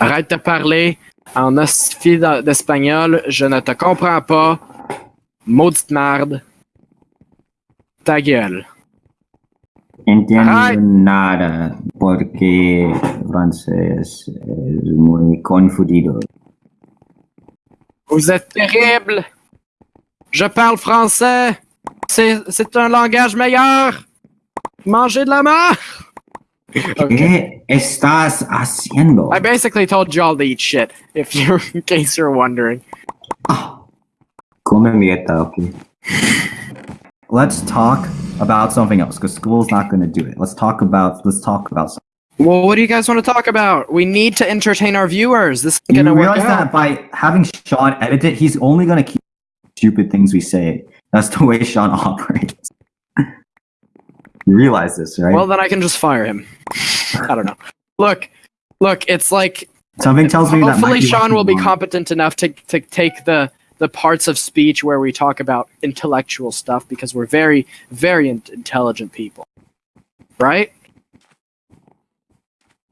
Arrête de parler en hostifie d'espagnol. Je ne te comprends pas. Maudite merde. Ta gueule. Entiendo nada porque francés es muy confundido. Vous êtes terrible. Je parle français. C'est un langage meilleur. Mangez de la mer. Okay. ¿Qué estás haciendo? I basically told you all to eat shit. If you, in case you're wondering. Ah, come mierda, okay. Let's talk about something else because school's not going to do it. Let's talk about let's talk about something. Well, what do you guys want to talk about? We need to entertain our viewers. This is gonna work realize out. that by having Sean edit it, he's only going to keep stupid things we say. That's the way Sean operates. You realize this, right? Well, then I can just fire him. I don't know. Look, look. It's like Something tells me that hopefully might Sean will be competent enough to to take the the parts of speech where we talk about intellectual stuff because we're very very intelligent people, right?